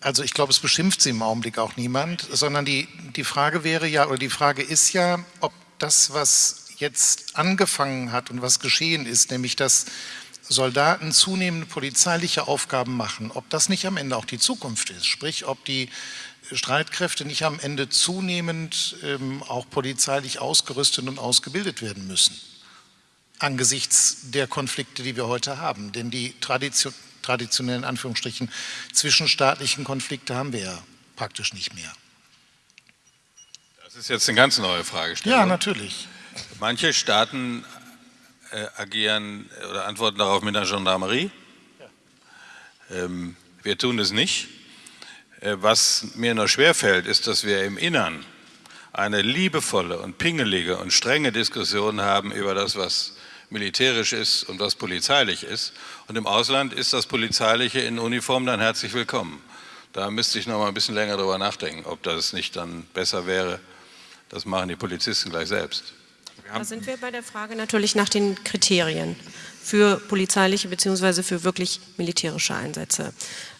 Also ich glaube, es beschimpft sie im Augenblick auch niemand, sondern die, die Frage wäre ja, oder die Frage ist ja, ob das, was jetzt angefangen hat und was geschehen ist, nämlich dass Soldaten zunehmend polizeiliche Aufgaben machen, ob das nicht am Ende auch die Zukunft ist, sprich ob die Streitkräfte nicht am Ende zunehmend ähm, auch polizeilich ausgerüstet und ausgebildet werden müssen, angesichts der Konflikte, die wir heute haben. Denn die Tradition, traditionellen Anführungsstrichen zwischenstaatlichen Konflikte haben wir ja praktisch nicht mehr. Das ist jetzt eine ganz neue Fragestellung. Ja, natürlich. Manche Staaten äh, agieren oder antworten darauf mit einer Gendarmerie. Ja. Ähm, wir tun das nicht. Äh, was mir nur schwerfällt, ist, dass wir im Innern eine liebevolle und pingelige und strenge Diskussion haben über das, was militärisch ist und was polizeilich ist. Und im Ausland ist das Polizeiliche in Uniform dann herzlich willkommen. Da müsste ich noch mal ein bisschen länger darüber nachdenken, ob das nicht dann besser wäre. Das machen die Polizisten gleich selbst. Da sind wir bei der Frage natürlich nach den Kriterien für polizeiliche bzw. für wirklich militärische Einsätze.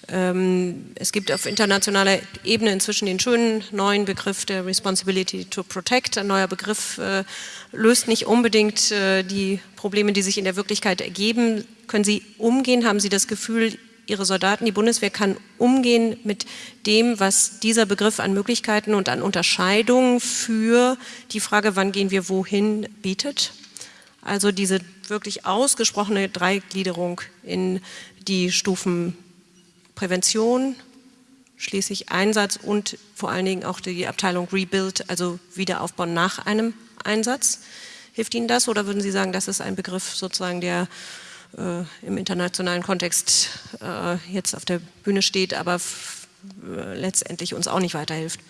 Ähm, es gibt auf internationaler Ebene inzwischen den schönen neuen Begriff der Responsibility to Protect. Ein neuer Begriff äh, löst nicht unbedingt äh, die Probleme, die sich in der Wirklichkeit ergeben. Können Sie umgehen? Haben Sie das Gefühl, Ihre Soldaten, die Bundeswehr kann umgehen mit dem, was dieser Begriff an Möglichkeiten und an Unterscheidungen für die Frage, wann gehen wir wohin, bietet? Also diese wirklich ausgesprochene Dreigliederung in die Stufen Prävention, schließlich Einsatz und vor allen Dingen auch die Abteilung Rebuild, also Wiederaufbau nach einem Einsatz. Hilft Ihnen das oder würden Sie sagen, das ist ein Begriff sozusagen, der im internationalen Kontext äh, jetzt auf der Bühne steht, aber äh, letztendlich uns auch nicht weiterhilft?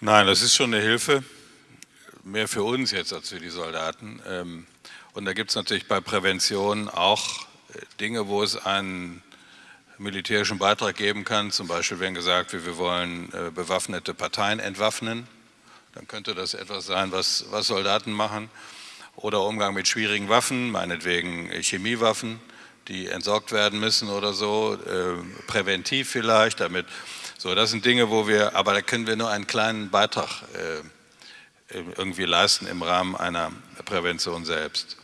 Nein, das ist schon eine Hilfe, mehr für uns jetzt als für die Soldaten. Ähm, und da gibt es natürlich bei Prävention auch äh, Dinge, wo es einen militärischen Beitrag geben kann. Zum Beispiel, wenn gesagt wird, wir wollen äh, bewaffnete Parteien entwaffnen, dann könnte das etwas sein, was, was Soldaten machen. Oder Umgang mit schwierigen Waffen, meinetwegen Chemiewaffen, die entsorgt werden müssen oder so, äh, präventiv vielleicht, damit. So, das sind Dinge, wo wir, aber da können wir nur einen kleinen Beitrag äh, irgendwie leisten im Rahmen einer Prävention selbst.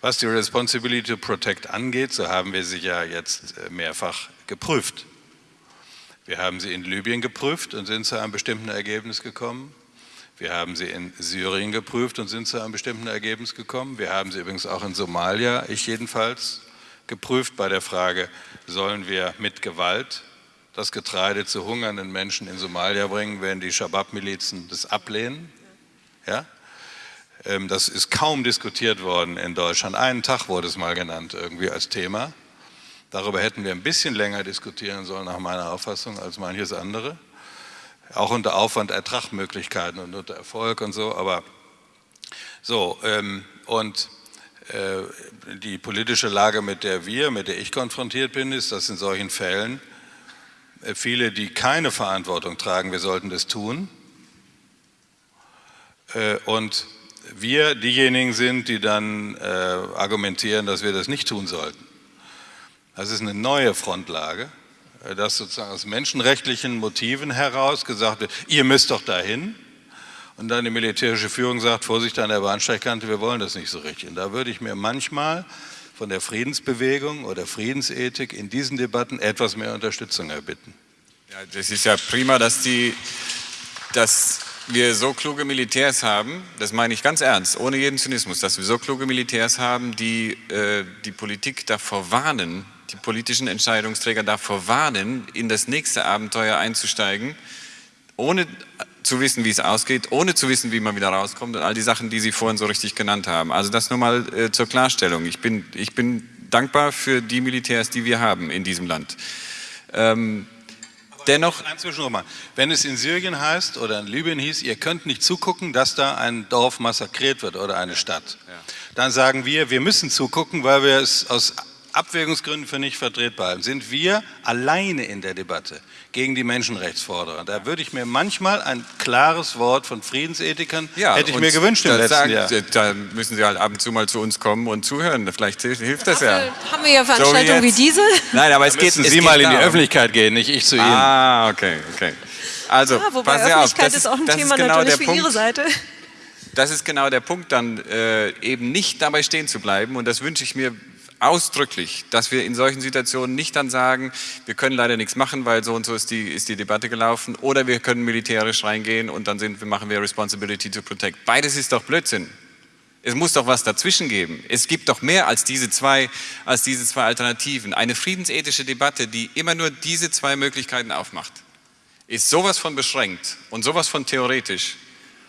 Was die Responsibility to Protect angeht, so haben wir sie ja jetzt äh, mehrfach geprüft. Wir haben sie in Libyen geprüft und sind zu einem bestimmten Ergebnis gekommen. Wir haben sie in Syrien geprüft und sind zu einem bestimmten Ergebnis gekommen. Wir haben sie übrigens auch in Somalia, ich jedenfalls, geprüft bei der Frage, sollen wir mit Gewalt das Getreide zu hungernden Menschen in Somalia bringen, wenn die Shabab-Milizen das ablehnen? Ja? Ähm, das ist kaum diskutiert worden in Deutschland. Einen Tag wurde es mal genannt irgendwie als Thema. Darüber hätten wir ein bisschen länger diskutieren sollen, nach meiner Auffassung, als manches andere. Auch unter Aufwand, Ertragmöglichkeiten und unter Erfolg und so. Aber so, ähm, und äh, die politische Lage, mit der wir, mit der ich konfrontiert bin, ist, dass in solchen Fällen äh, viele, die keine Verantwortung tragen, wir sollten das tun. Äh, und wir diejenigen sind, die dann argumentieren, dass wir das nicht tun sollten. Das ist eine neue Frontlage, dass sozusagen aus menschenrechtlichen Motiven heraus gesagt wird, ihr müsst doch dahin. Und dann die militärische Führung sagt, Vorsicht an der Bahnsteigkante, wir wollen das nicht so richtig. Und da würde ich mir manchmal von der Friedensbewegung oder Friedensethik in diesen Debatten etwas mehr Unterstützung erbitten. Ja, das ist ja prima, dass die, dass wir so kluge Militärs haben, das meine ich ganz ernst, ohne jeden Zynismus, dass wir so kluge Militärs haben, die äh, die Politik davor warnen, die politischen Entscheidungsträger davor warnen, in das nächste Abenteuer einzusteigen, ohne zu wissen, wie es ausgeht, ohne zu wissen, wie man wieder rauskommt und all die Sachen, die Sie vorhin so richtig genannt haben. Also das nur mal äh, zur Klarstellung. Ich bin, ich bin dankbar für die Militärs, die wir haben in diesem Land. Ähm, Dennoch, wenn es in Syrien heißt oder in Libyen hieß, ihr könnt nicht zugucken, dass da ein Dorf massakriert wird oder eine Stadt, dann sagen wir, wir müssen zugucken, weil wir es aus Abwägungsgründen für nicht vertretbar sind wir alleine in der Debatte gegen die Menschenrechtsforderer. Da würde ich mir manchmal ein klares Wort von Friedensethikern, ja, hätte ich mir gewünscht im letzten sagen, Jahr. Da müssen Sie halt ab und zu mal zu uns kommen und zuhören. Vielleicht hilft das ja. Haben wir ja Veranstaltungen so wie, wie, diese? Nein, aber es da geht... Müssen Sie mal in die Öffentlichkeit gehen, nicht ich zu Ihnen. Ah, okay, okay. Also, ja, wobei passen Sie Öffentlichkeit auf. Das ist auch ein Thema genau natürlich für Punkt. Ihre Seite das ist genau der Punkt, dann äh, eben nicht dabei stehen zu bleiben. Und das wünsche ich mir ausdrücklich, dass wir in solchen Situationen nicht dann sagen, wir können leider nichts machen, weil so und so ist die, ist die Debatte gelaufen, oder wir können militärisch reingehen und dann sind, machen wir Responsibility to Protect. Beides ist doch Blödsinn. Es muss doch was dazwischen geben. Es gibt doch mehr als diese zwei, als diese zwei Alternativen. Eine friedensethische Debatte, die immer nur diese zwei Möglichkeiten aufmacht, ist sowas von beschränkt und sowas von theoretisch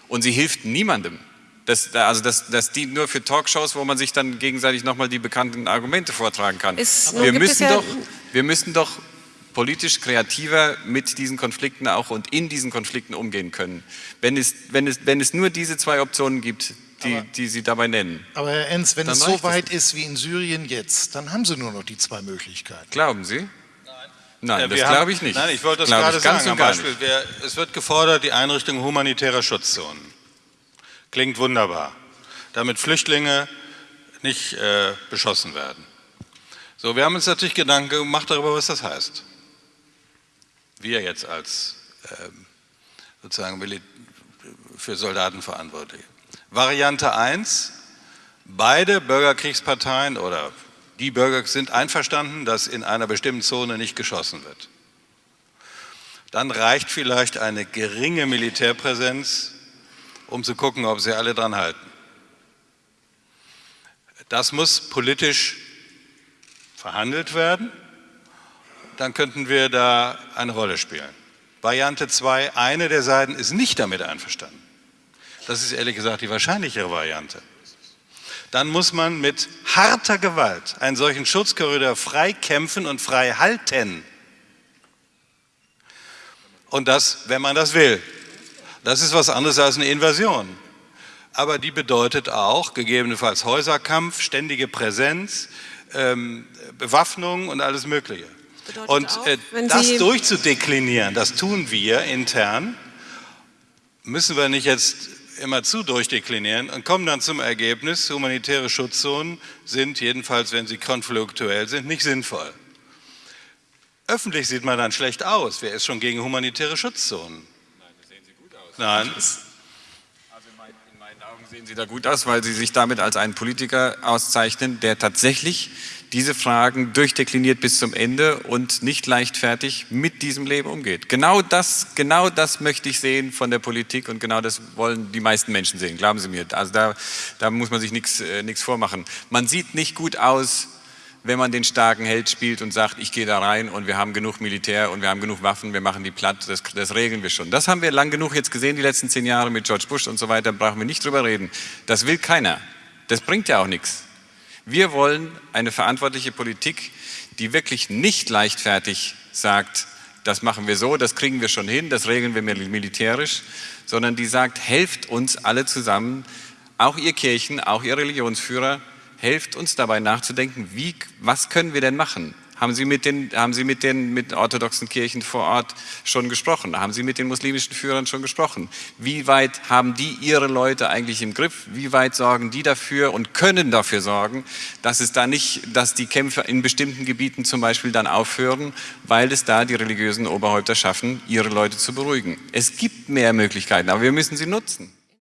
und sie hilft niemandem. Das, also das, das dient nur für Talkshows, wo man sich dann gegenseitig nochmal die bekannten Argumente vortragen kann. wir, müssen ja doch, wir müssen doch politisch kreativer mit diesen Konflikten auch und in diesen Konflikten umgehen können. Wenn es, wenn es, wenn es nur diese zwei Optionen gibt, die, aber, die Sie dabei nennen. Aber Herr Enz, wenn es so weit ist wie in Syrien jetzt, dann haben Sie nur noch die zwei Möglichkeiten. Glauben Sie? Nein, ja, das glaube ich nicht. Nein, ich wollte das glaube gerade sagen. Am Beispiel, wer, es wird gefordert, die Einrichtung humanitärer Schutzzonen. Klingt wunderbar, damit Flüchtlinge nicht äh, beschossen werden. So, wir haben uns natürlich Gedanken gemacht darüber, was das heißt. Wir jetzt als äh, sozusagen für Soldaten verantwortlich. Variante 1, beide Bürgerkriegsparteien oder die Bürger sind einverstanden, dass in einer bestimmten Zone nicht geschossen wird. Dann reicht vielleicht eine geringe Militärpräsenz um zu gucken, ob sie alle dran halten. Das muss politisch verhandelt werden, dann könnten wir da eine Rolle spielen. Variante 2, eine der Seiten ist nicht damit einverstanden. Das ist ehrlich gesagt die wahrscheinlichere Variante. Dann muss man mit harter Gewalt einen solchen Schutzkorridor frei kämpfen und frei halten. Und das, wenn man das will. Das ist was anderes als eine Invasion. Aber die bedeutet auch gegebenenfalls Häuserkampf, ständige Präsenz, ähm, Bewaffnung und alles Mögliche. Bedeutet und äh, das durchzudeklinieren, das tun wir intern, müssen wir nicht jetzt immer zu durchdeklinieren und kommen dann zum Ergebnis, humanitäre Schutzzonen sind, jedenfalls wenn sie konfliktuell sind, nicht sinnvoll. Öffentlich sieht man dann schlecht aus. Wer ist schon gegen humanitäre Schutzzonen? Nein. Also in meinen Augen sehen Sie da gut aus, weil Sie sich damit als einen Politiker auszeichnen, der tatsächlich diese Fragen durchdekliniert bis zum Ende und nicht leichtfertig mit diesem Leben umgeht. Genau das, genau das möchte ich sehen von der Politik und genau das wollen die meisten Menschen sehen, glauben Sie mir. Also da, da muss man sich nichts äh, vormachen. Man sieht nicht gut aus, wenn man den starken Held spielt und sagt, ich gehe da rein und wir haben genug Militär und wir haben genug Waffen, wir machen die platt, das, das regeln wir schon. Das haben wir lang genug jetzt gesehen, die letzten zehn Jahre mit George Bush und so weiter, brauchen wir nicht drüber reden. Das will keiner. Das bringt ja auch nichts. Wir wollen eine verantwortliche Politik, die wirklich nicht leichtfertig sagt, das machen wir so, das kriegen wir schon hin, das regeln wir militärisch, sondern die sagt, helft uns alle zusammen, auch ihr Kirchen, auch ihr Religionsführer, helft uns dabei nachzudenken, wie, was können wir denn machen? Haben Sie, mit den, haben Sie mit den mit orthodoxen Kirchen vor Ort schon gesprochen? Haben Sie mit den muslimischen Führern schon gesprochen? Wie weit haben die ihre Leute eigentlich im Griff? Wie weit sorgen die dafür und können dafür sorgen, dass es da nicht, dass die Kämpfe in bestimmten Gebieten zum Beispiel dann aufhören, weil es da die religiösen Oberhäupter schaffen, ihre Leute zu beruhigen? Es gibt mehr Möglichkeiten, aber wir müssen sie nutzen.